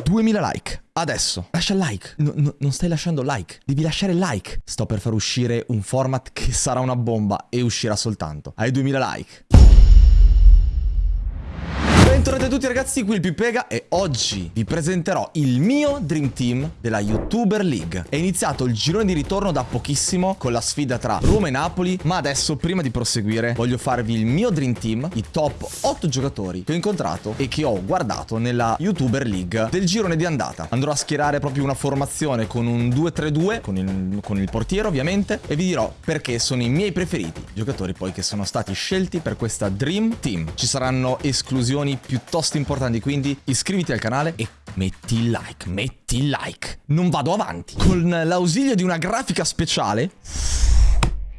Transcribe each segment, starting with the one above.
2000 like. Adesso, lascia il like. No- no- non stai lasciando like. Devi lasciare il like. Sto per far uscire un format che sarà una bomba e uscirà soltanto ai 2000 like. Bentornati a tutti ragazzi, qui il Pipega e oggi vi presenterò il mio Dream Team della YouTuber League. È iniziato il girone di ritorno da pochissimo con la sfida tra Roma e Napoli, ma adesso prima di proseguire voglio farvi il mio Dream Team, i top 8 giocatori che ho incontrato e che ho guardato nella YouTuber League del girone di andata. Andrò a schierare proprio una formazione con un 2-3-2, con il, con il portiere ovviamente, e vi dirò perché sono i miei preferiti, giocatori poi che sono stati scelti per questa Dream Team. Ci saranno esclusioni piuttosto importanti, quindi iscriviti al canale e metti like, metti like. Non vado avanti. Con l'ausilio di una grafica speciale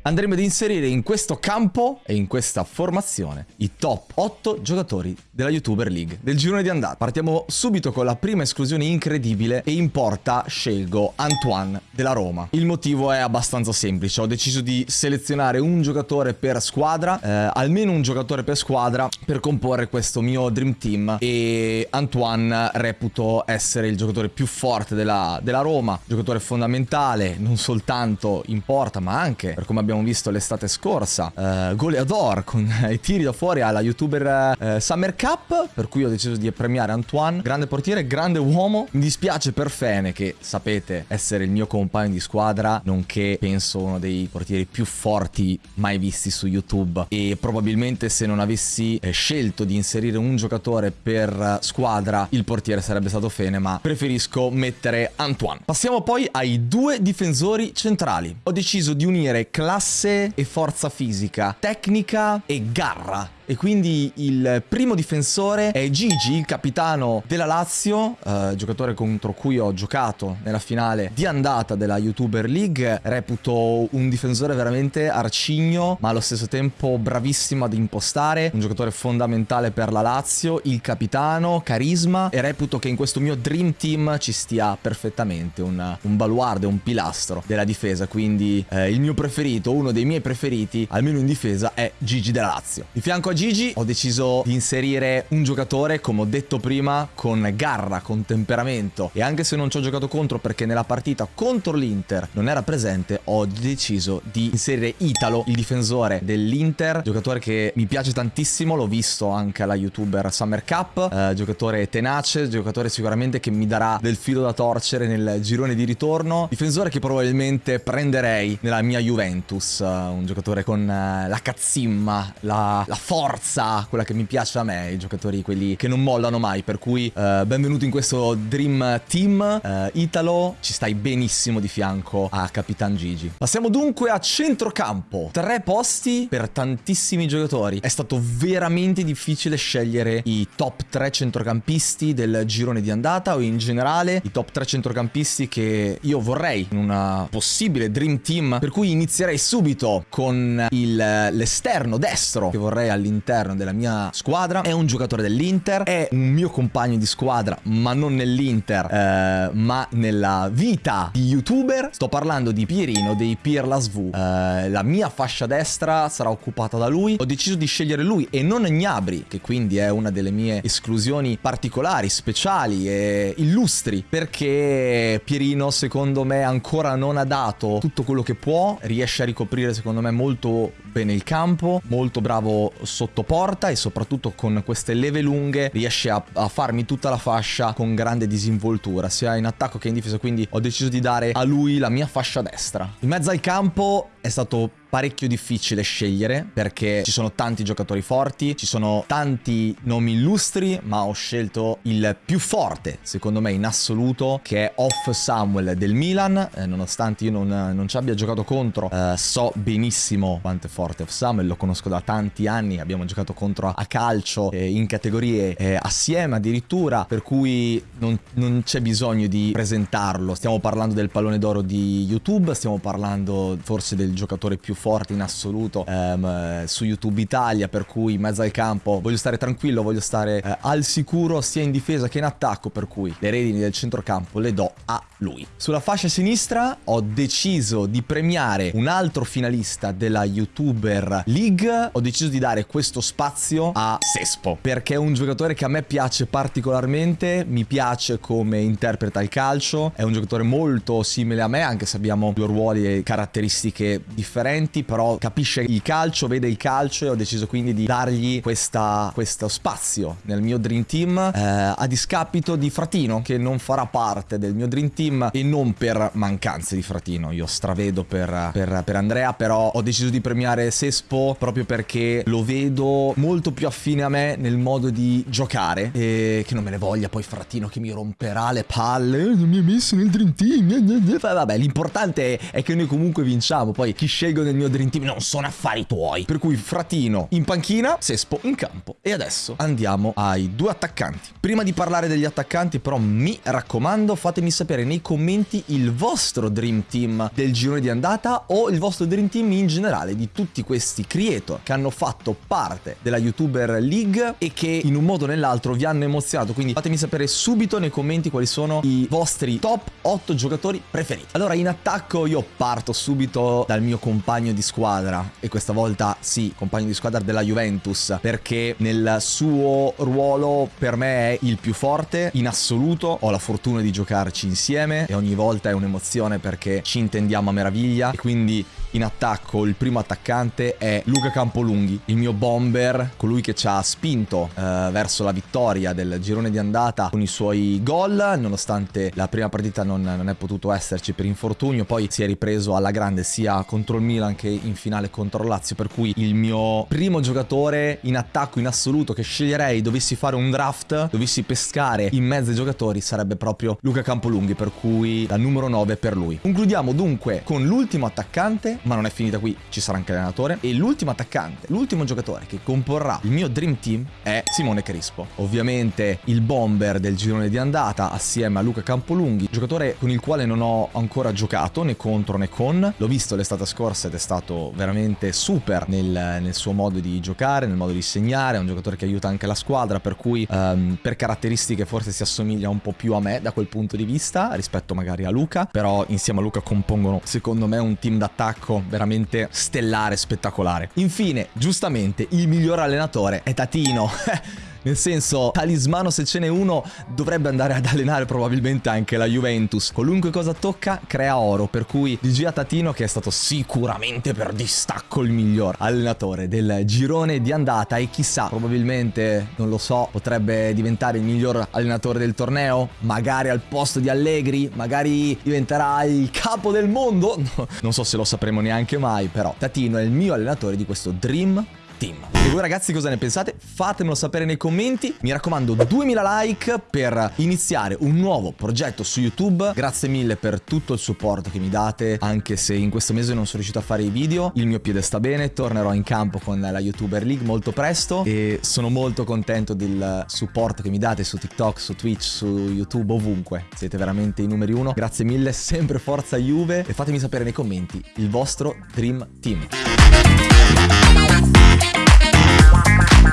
andremo ad inserire in questo campo e in questa formazione i top 8 giocatori della YouTuber League del girone di andata. Partiamo subito con la prima esclusione incredibile e in porta scelgo Antoine della Roma. Il motivo è abbastanza semplice, ho deciso di selezionare un giocatore per squadra, eh, almeno un giocatore per squadra per comporre questo mio Dream Team e Antoine reputo essere il giocatore più forte della, della Roma, giocatore fondamentale non soltanto in porta ma anche per come abbiamo abbiamo visto l'estate scorsa, uh, goleador con i tiri da fuori alla youtuber uh, Summer Cup, per cui ho deciso di premiare Antoine, grande portiere, grande uomo. Mi dispiace per Fene che sapete essere il mio compagno di squadra, nonché penso uno dei portieri più forti mai visti su YouTube e probabilmente se non avessi eh, scelto di inserire un giocatore per squadra, il portiere sarebbe stato Fene, ma preferisco mettere Antoine. Passiamo poi ai due difensori centrali. Ho deciso di unire classe classe e forza fisica, tecnica e garra. E quindi il primo difensore è Gigi, il capitano della Lazio, eh, giocatore contro cui ho giocato nella finale di andata della YouTuber League. Reputo un difensore veramente arcigno, ma allo stesso tempo bravissimo ad impostare, un giocatore fondamentale per la Lazio, il capitano, carisma e reputo che in questo mio Dream Team ci stia perfettamente un, un baluardo, un pilastro della difesa. Quindi eh, il mio preferito, uno dei miei preferiti, almeno in difesa, è Gigi della Lazio. Di fianco a Gigi. Ho deciso di inserire un giocatore, come ho detto prima, con garra, con temperamento. E anche se non ci ho giocato contro perché nella partita contro l'Inter non era presente, ho deciso di inserire Italo, il difensore dell'Inter, giocatore che mi piace tantissimo, l'ho visto anche alla YouTuber Summer Cup, eh, giocatore tenace, giocatore sicuramente che mi darà del filo da torcere nel girone di ritorno, difensore che probabilmente prenderei nella mia Juventus, uh, un giocatore con uh, la cazzimma, la, la forza forza, quella che mi piace a me, i giocatori quelli che non mollano mai, per cui uh, benvenuto in questo Dream Team. Uh, Italo, ci stai benissimo di fianco a Capitan Gigi. Passiamo dunque a centrocampo, tre posti per tantissimi giocatori, è stato veramente difficile scegliere i top 3 centrocampisti del girone di andata o in generale i top 3 centrocampisti che io vorrei in una possibile Dream Team, per cui inizierei subito con l'esterno destro che vorrei all'interno all'interno della mia squadra, è un giocatore dell'Inter, è un mio compagno di squadra, ma non nell'Inter, eh, ma nella vita di youtuber. Sto parlando di Pierino dei Pierla SV. Eh, la mia fascia destra sarà occupata da lui. Ho deciso di scegliere lui e non Gnabri, che quindi è una delle mie esclusioni particolari, speciali e illustri, perché Pierino secondo me ancora non ha dato tutto quello che può, riesce a ricoprire secondo me molto bene il campo, molto bravo sotto porta e soprattutto con queste leve lunghe riesce a, a, farmi tutta la fascia con grande disinvoltura sia in attacco che in difesa quindi ho deciso di dare a lui la mia fascia destra. In mezzo al campo è stato parecchio difficile scegliere perché ci sono tanti giocatori forti, ci sono tanti nomi illustri, ma ho scelto il più forte, secondo me in assoluto, che è Off Samuel del Milan, eh, nonostante io non, non, ci abbia giocato contro, eh, so benissimo quanto è forte Off Samuel, lo conosco da tanti anni, abbiamo giocato contro a calcio eh, in categorie eh, assieme addirittura, per cui non, non c'è bisogno di presentarlo, stiamo parlando del pallone d'oro di YouTube, stiamo parlando forse del giocatore più forte in assoluto ehm, su YouTube Italia, per cui in mezzo al campo voglio stare tranquillo, voglio stare eh, al sicuro sia in difesa che in attacco, per cui le redini del centrocampo le do a lui. Sulla fascia sinistra ho deciso di premiare un altro finalista della YouTuber League. Ho deciso di dare questo spazio a Sespo perché è un giocatore che a me piace particolarmente, mi piace come interpreta il calcio, è un giocatore molto simile a me anche se abbiamo due ruoli e caratteristiche differenti, però capisce il calcio, vede il calcio e ho deciso quindi di dargli questa, questo spazio nel mio Dream Team eh, a discapito di Fratino che non farà parte del mio Dream Team e non per mancanze di Fratino. Io stravedo per, per, per Andrea, però ho deciso di premiare Sespo proprio perché lo vedo molto più affine a me nel modo di giocare e che non me ne voglia poi Fratino che mi romperà le palle. Eh, non mi ha messo nel Dream Team. Vabbè, l'importante è che noi comunque vinciamo. Poi chi scelgo nel mio Dream Team non sono affari tuoi. Per cui Fratino in panchina, Sespo in campo. E adesso andiamo ai due attaccanti. Prima di parlare degli attaccanti però mi raccomando fatemi sapere nei commenti il vostro Dream Team del girone di andata o il vostro Dream Team in generale di tutti questi creator che hanno fatto parte della YouTuber League e che in un modo o nell'altro vi hanno emozionato. Quindi fatemi sapere subito nei commenti quali sono i vostri top 8 giocatori preferiti. Allora in attacco io parto subito dal mio compagno di squadra e questa volta sì, compagno di squadra della Juventus perché nel suo ruolo per me è il più forte in assoluto. Ho la fortuna di giocarci insieme e ogni volta è un'emozione perché ci intendiamo a meraviglia e quindi in attacco il primo attaccante è Luca Campolunghi, il mio bomber, colui che ci ha spinto eh, verso la vittoria del girone di andata con i suoi gol, nonostante la prima partita non, non, è potuto esserci per infortunio, poi si è ripreso alla grande sia contro il Milan che in finale contro Lazio, per cui il mio primo giocatore in attacco in assoluto che sceglierei dovessi fare un draft, dovessi pescare in mezzo ai giocatori sarebbe proprio Luca Campolunghi, per cui la numero 9 per lui. Concludiamo dunque con l'ultimo attaccante ma non è finita qui, ci sarà anche l'allenatore. E l'ultimo attaccante, l'ultimo giocatore che comporrà il mio Dream Team è Simone Crispo. Ovviamente il bomber del girone di andata assieme a Luca Campolunghi, giocatore con il quale non ho ancora giocato né contro né con. L'ho visto l'estate scorsa ed è stato veramente super nel, nel, suo modo di giocare, nel modo di segnare. È un giocatore che aiuta anche la squadra, per cui um, per caratteristiche forse si assomiglia un po' più a me da quel punto di vista rispetto magari a Luca. Però insieme a Luca compongono secondo me un team d'attacco veramente stellare, spettacolare. Infine, giustamente, il miglior allenatore è Tatino. Nel senso, talismano se ce n'è uno dovrebbe andare ad allenare probabilmente anche la Juventus. Qualunque cosa tocca crea oro, per cui Di Tatino che è stato sicuramente per distacco il miglior allenatore del girone di andata e chissà, probabilmente, non lo so, potrebbe diventare il miglior allenatore del torneo, magari al posto di Allegri, magari diventerà il capo del mondo, no, non so se lo sapremo neanche mai, però Tatino è il mio allenatore di questo Dream Team. E voi ragazzi cosa ne pensate? Fatemelo sapere nei commenti. Mi raccomando 2000 like per iniziare un nuovo progetto su YouTube. Grazie mille per tutto il supporto che mi date, anche se in questo mese non sono riuscito a fare i video. Il mio piede sta bene, tornerò in campo con la YouTuber League molto presto e sono molto contento del supporto che mi date su TikTok, su Twitch, su YouTube, ovunque. Siete veramente i numeri uno. Grazie mille, sempre forza Juve e fatemi sapere nei commenti il vostro Dream Team.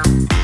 sound.